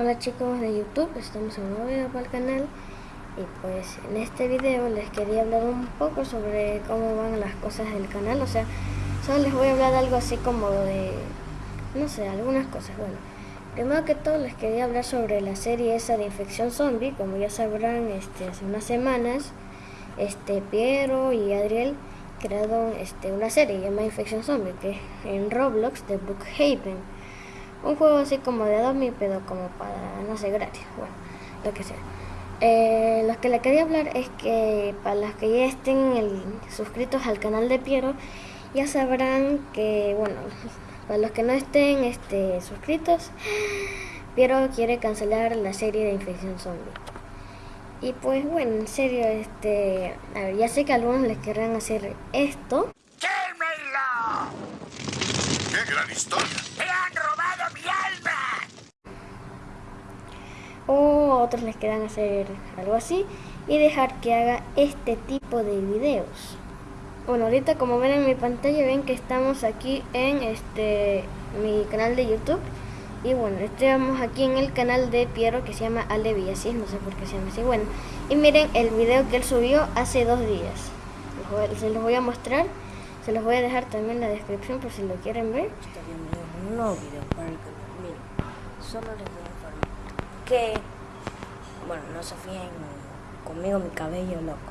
Hola chicos de YouTube, estamos en un nuevo video para el canal. Y pues en este video les quería hablar un poco sobre cómo van las cosas del canal, o sea, solo les voy a hablar algo así como de, no sé, algunas cosas, bueno. Primero que todo les quería hablar sobre la serie esa de Infección Zombie, como ya sabrán, este, hace unas semanas, este, Piero y Adriel crearon este, una serie llamada Infección Zombie, que es en Roblox de Bookhaven un juego así como de pero como para, no sé, gratis, bueno, lo que sea. Eh, lo que le quería hablar es que para los que ya estén suscritos al canal de Piero, ya sabrán que, bueno, para los que no estén este, suscritos, Piero quiere cancelar la serie de Infección Zombie. Y pues bueno, en serio, este, a ver, ya sé que algunos les querrán hacer esto. ¡Quémelo! ¡Qué gran historia! O otros les quedan hacer algo así y dejar que haga este tipo de videos. Bueno ahorita como ven en mi pantalla ven que estamos aquí en este mi canal de youtube. Y bueno estamos aquí en el canal de Piero que se llama Ale así no sé por qué se llama así. Bueno y miren el video que él subió hace dos días. Se los voy a mostrar se los voy a dejar también en la descripción por si lo quieren ver. Un nuevo video para el solo les voy a que, bueno, no se fíen conmigo mi cabello loco.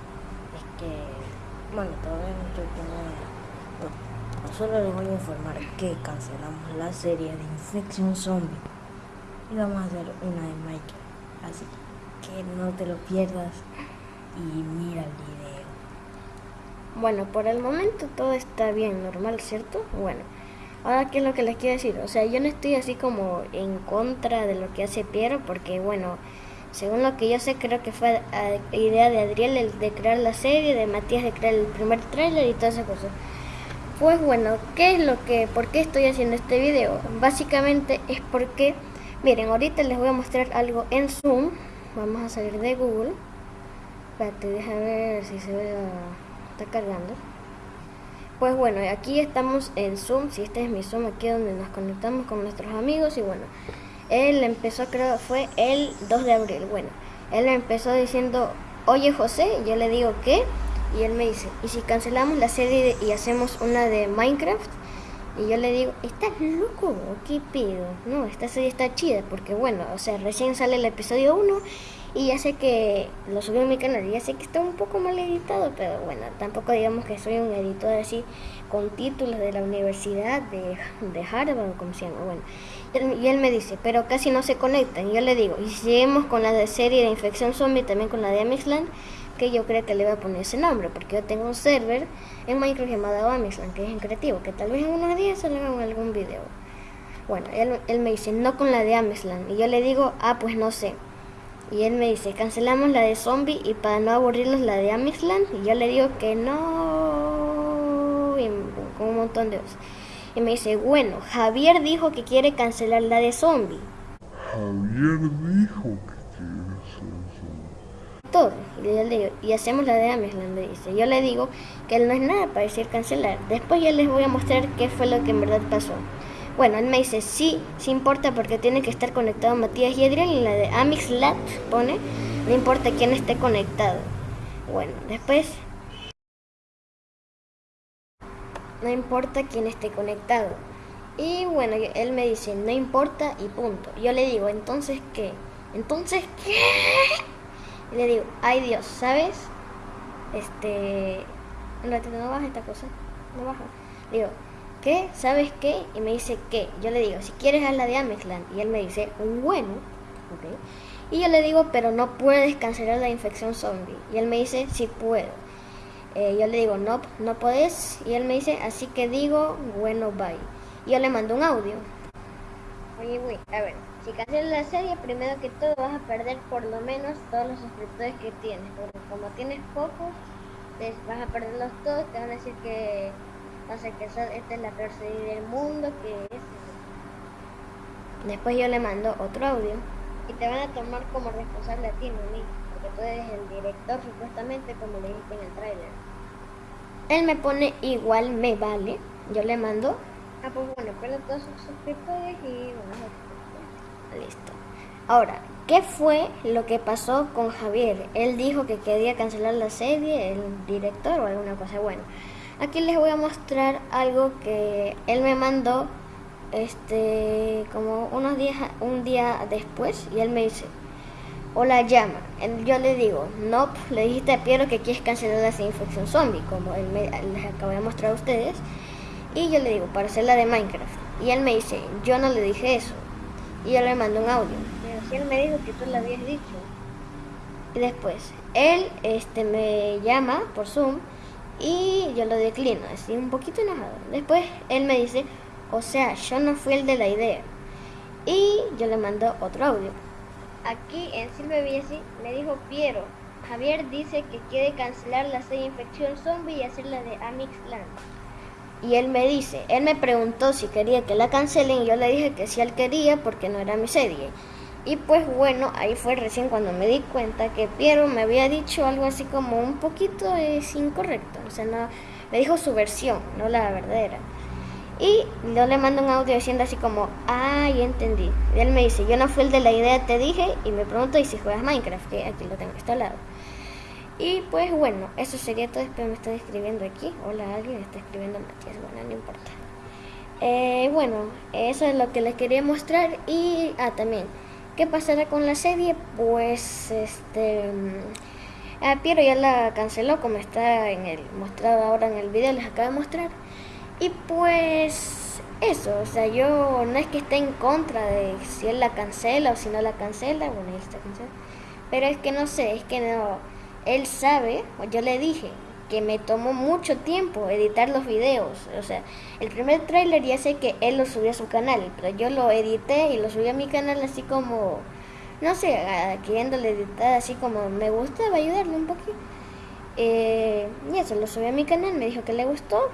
Es que, bueno, todavía no estoy con solo les voy a informar que cancelamos la serie de Infección Zombie y vamos a hacer una de Michael. Así que no te lo pierdas y mira el video. Bueno, por el momento todo está bien, normal, ¿cierto? Bueno. Ahora, ¿qué es lo que les quiero decir? O sea, yo no estoy así como en contra de lo que hace Piero, porque bueno, según lo que yo sé, creo que fue idea de Adriel el de crear la serie, de Matías de crear el primer tráiler y todas esas cosas. Pues bueno, ¿qué es lo que, por qué estoy haciendo este video? Básicamente es porque, miren, ahorita les voy a mostrar algo en Zoom. Vamos a salir de Google. Espérate, déjame ver si se ve, está cargando. Pues bueno, aquí estamos en Zoom, si este es mi Zoom, aquí donde nos conectamos con nuestros amigos y bueno, él empezó, creo, fue el 2 de abril, bueno, él empezó diciendo, oye José, yo le digo, ¿qué? Y él me dice, ¿y si cancelamos la serie y hacemos una de Minecraft? Y yo le digo, ¿estás loco? ¿Qué pido? No, esta serie está chida, porque bueno, o sea, recién sale el episodio 1 y ya sé que lo subí en mi canal, ya sé que está un poco mal editado, pero bueno, tampoco digamos que soy un editor así con títulos de la universidad de, de Harvard, como se llama, bueno. Y él, me dice, pero casi no se conectan. Y yo le digo, y si seguimos con la de serie de Infección Zombie, también con la de Amixland, que yo creo que le voy a poner ese nombre, porque yo tengo un server en Minecraft llamado Amixland, que es en creativo, que tal vez en unos días salga en algún video. Bueno, él, él me dice, no con la de Amixland. Y yo le digo, ah, pues no sé. Y él me dice, cancelamos la de zombie y para no aburrirlos la de Amixland. Y yo le digo que no. Y con un montón de cosas. Y me dice, bueno, Javier dijo que quiere cancelar la de zombie. Javier dijo que. Todo. Y, le digo, y hacemos la de Amixland, le dice. Yo le digo que él no es nada para decir cancelar. Después ya les voy a mostrar qué fue lo que en verdad pasó. Bueno, él me dice, sí, sí importa porque tiene que estar conectado Matías y Adrián y la de Amixlat pone, no importa quién esté conectado. Bueno, después... No importa quién esté conectado. Y bueno, él me dice, no importa y punto. Yo le digo, entonces qué? Entonces qué? Y le digo, ay Dios, ¿sabes? Este... Un ratito, no baja esta cosa. No baja. Digo, ¿qué? ¿Sabes qué? Y me dice, ¿qué? Yo le digo, si quieres haz la de Amexland. Y él me dice, bueno, ok. Y yo le digo, pero no puedes cancelar la infección zombie. Y él me dice, sí puedo. Eh, yo le digo, no, no puedes. Y él me dice, así que digo, bueno, bye. Y yo le mando un audio. Oye, güey, a ver, si cancelas la serie, primero que todo vas a perder por lo menos todos los suscriptores que tienes. Porque como tienes pocos, vas a perderlos todos. Te van a decir que no sé que esta es la peor serie del mundo, que es... Después yo le mando otro audio y te van a tomar como responsable a ti, mí, porque tú eres el director supuestamente como le dijiste en el tráiler. Él me pone igual me vale, yo le mando, ah pues bueno, pero todos sus suscriptores y bueno, listo. Ahora, ¿qué fue lo que pasó con Javier? Él dijo que quería cancelar la serie, el director o alguna cosa. Bueno, aquí les voy a mostrar algo que él me mandó este como unos días un día después y él me dice hola llama yo le digo no le dijiste a Piero que quieres cancelar la infección zombie como él me, les acabo de mostrar a ustedes y yo le digo para hacer la de Minecraft y él me dice yo no le dije eso y yo le mando un audio pero si él me dijo que tú le habías dicho y después él este me llama por Zoom y yo lo declino así un poquito enojado después él me dice o sea, yo no fui el de la idea. Y yo le mando otro audio. Aquí en Silvia Villasi me dijo Piero. Javier dice que quiere cancelar la serie Infección Zombie y hacerla de Amixland. Y él me dice, él me preguntó si quería que la cancelen y yo le dije que sí él quería porque no era mi serie. Y pues bueno, ahí fue recién cuando me di cuenta que Piero me había dicho algo así como un poquito es incorrecto. O sea, no, me dijo su versión, no la verdadera. Y yo le mando un audio diciendo así como, ah, ya entendí. Y él me dice, yo no fui el de la idea, te dije, y me pregunto, ¿y si juegas Minecraft? Que aquí lo tengo instalado. Y pues bueno, eso sería todo. Espero me está escribiendo aquí. Hola, alguien está escribiendo Matías. Bueno, no importa. Eh, bueno, eso es lo que les quería mostrar. Y, ah, también, ¿qué pasará con la serie? Pues, este... Ah, Piero ya la canceló, como está en el mostrado ahora en el video, les acabo de mostrar. Y pues eso, o sea, yo no es que esté en contra de si él la cancela o si no la cancela, bueno, él está cancelada. Pero es que no sé, es que no, él sabe, yo le dije que me tomó mucho tiempo editar los videos. O sea, el primer tráiler ya sé que él lo subió a su canal, pero yo lo edité y lo subí a mi canal así como, no sé, queriéndole editar así como me gustaba ayudarle un poquito. Eh, y eso, lo subí a mi canal, me dijo que le gustó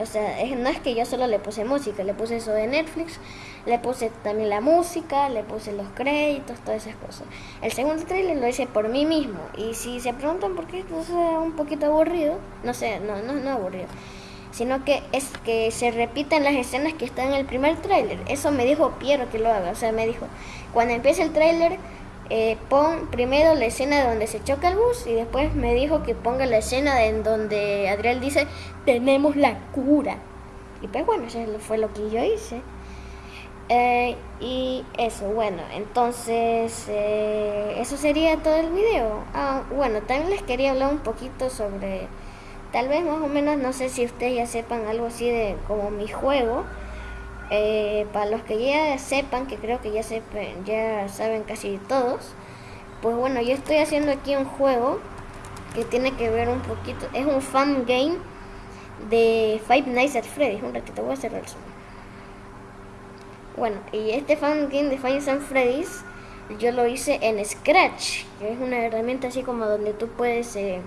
o sea, no es que yo solo le puse música, le puse eso de Netflix, le puse también la música, le puse los créditos, todas esas cosas. El segundo trailer lo hice por mí mismo. Y si se preguntan por qué, es un poquito aburrido. No sé, no, no, no aburrido. Sino que es que se repiten las escenas que están en el primer tráiler. Eso me dijo Piero que lo haga. O sea, me dijo, cuando empiece el tráiler eh, pon primero la escena de donde se choca el bus y después me dijo que ponga la escena en donde Adriel dice tenemos la cura. Y pues bueno, eso fue lo que yo hice. Eh, y eso, bueno, entonces eh, eso sería todo el video. Ah, bueno, también les quería hablar un poquito sobre, tal vez más o menos, no sé si ustedes ya sepan algo así de como mi juego. Eh, para los que ya sepan, que creo que ya, sepan, ya saben casi todos, pues bueno, yo estoy haciendo aquí un juego que tiene que ver un poquito, es un fan game de Five Nights at Freddy's. Un ratito, voy a cerrar el zoom. Bueno, y este fan game de Five Nights at Freddy's yo lo hice en Scratch, que es una herramienta así como donde tú puedes eh,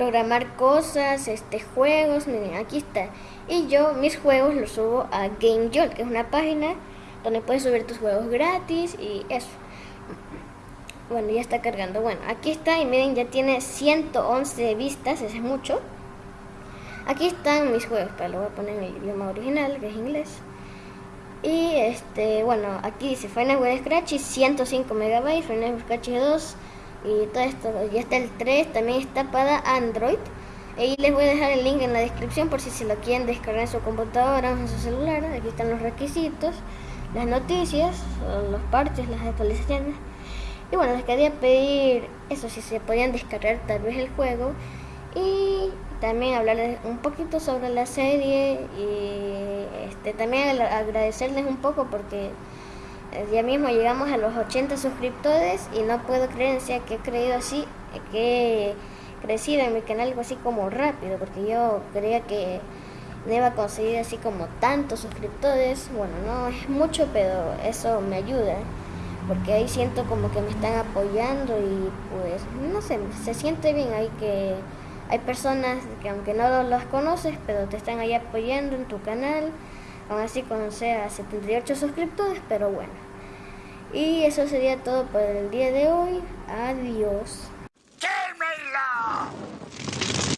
programar cosas, este juegos, miren, aquí está. Y yo mis juegos los subo a GameJolt, que es una página donde puedes subir tus juegos gratis y eso. Bueno, ya está cargando. Bueno, aquí está y miren, ya tiene 111 vistas, eso es mucho. Aquí están mis juegos, pero lo voy a poner en el idioma original, que es inglés. Y este, bueno, aquí dice Final Web Scratch y 105 megabytes, Final Web Scratch 2 y todo esto. Ya está el 3, también está para Android. Y les voy a dejar el link en la descripción por si se lo quieren descargar en su computadora o en su celular. Aquí están los requisitos, las noticias, los parches, las actualizaciones. Y bueno, les quería pedir eso, si se podían descargar tal vez el juego. Y también hablarles un poquito sobre la serie y este, también agradecerles un poco porque ya mismo llegamos a los 80 suscriptores y no puedo creer en que he creído así, que crecido en mi canal algo así como rápido, porque yo creía que no iba a conseguir así como tantos suscriptores. Bueno, no es mucho, pero eso me ayuda, porque ahí siento como que me están apoyando y pues, no sé, se siente bien ahí que hay personas que aunque no las conoces, pero te están ahí apoyando en tu canal, aún así con sea 78 suscriptores, pero bueno. Y eso sería todo por el día de hoy. Adiós.